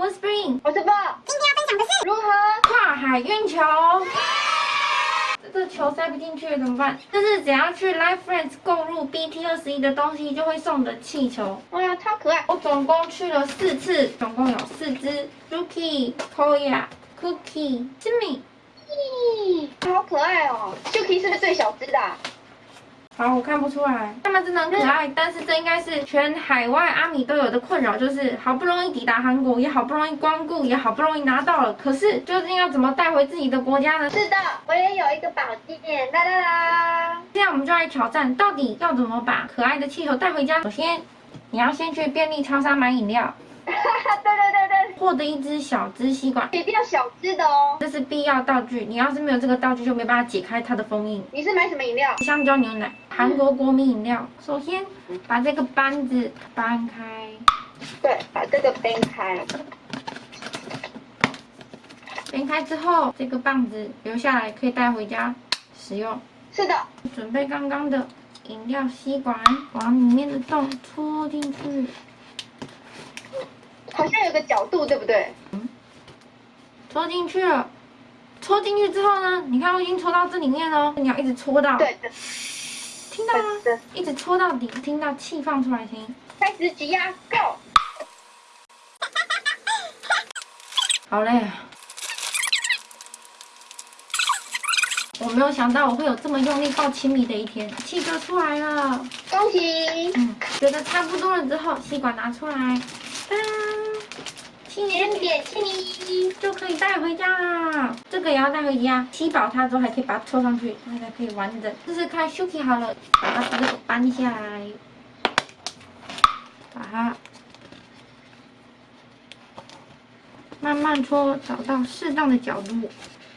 我是 Spring，我是 b 今天要分享的是如何跨海运球。这球塞不进去怎么办？就是只要去 Life Friends 购入 BT 二十一的东西，就会送的气球。哇，超可爱！我总共去了四次，总共有四只 Suki、Koya、Cookie、Jimmy。咦，好可爱哦！Suki 是不是最小只的？好，我看不出来，他们真的很可爱，但是这应该是全海外阿米都有的困扰，就是好不容易抵达韩国，也好不容易光顾，也好不容易拿到了，可是究竟要怎么带回自己的国家呢？是的，我也有一个宝剑，啦啦啦！这样我们就来挑战，到底要怎么把可爱的气球带回家？首先，你要先去便利超商买饮料。对对对对，获得一支小支吸管，一定要小支的哦，这是必要道具。你要是没有这个道具，就没办法解开它的封印。你是买什么饮料？香蕉牛奶，韩国国民饮料。首先把这个扳子搬开，对，把这个掰开。掰开之后，这个棒子留下来可以带回家使用。是的，准备刚刚的饮料吸管，往里面的洞戳进去。好像有个角度，对不对？嗯，戳进去了。戳进去之后呢？你看我已经戳到这里面了，你要一直戳到。对的。听到吗？一直戳到底，听到气放出来声音。开始挤压，Go！好嘞。我没有想到我会有这么用力抱亲密的一天，气就出来了。恭喜！嗯，觉得差不多了之后，吸管拿出来。点点气就可以带回家啦。这个也要带回家，吸饱它之后还可以把它抽上去，它才可以完整。试试看，Suki 好了，把它这个搬下来，把它慢慢搓，找到适当的角度，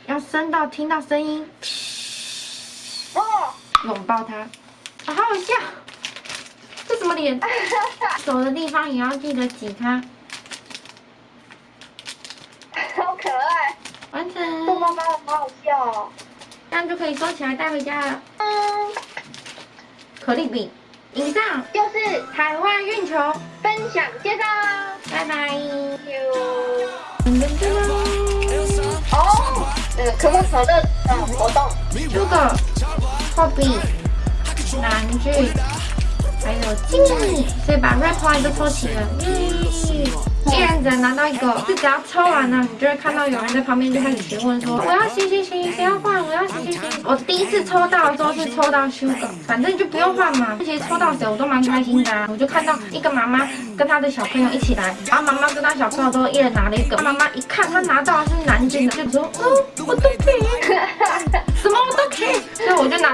要伸到听到声音。哦，拥抱它，好好笑。这什么脸？手的地方也要记得挤它。完成，逗猫猫好好笑哦，这样就可以收起来带回家了。嗯，可丽饼，以上。就是台湾运球。分享介绍，拜拜。哦，那个可口可乐的活动，这个货币、南具，还有金，所以把 rap 都抽齐了。一人只能拿到一个，就只要抽完了，你就会看到有人在旁边就开始询问说：“我要洗洗洗，谁要换？我要洗洗洗。”我第一次抽到的时候是抽到 Sugar，反正就不用换嘛。其实抽到谁我都蛮开心的，我就看到一个妈妈跟她的小朋友一起来，然后妈妈跟她小朋友都一人拿了一个。妈妈一看她拿到的是南京的，就说：“哦，我都可以，什么我都可以。”所以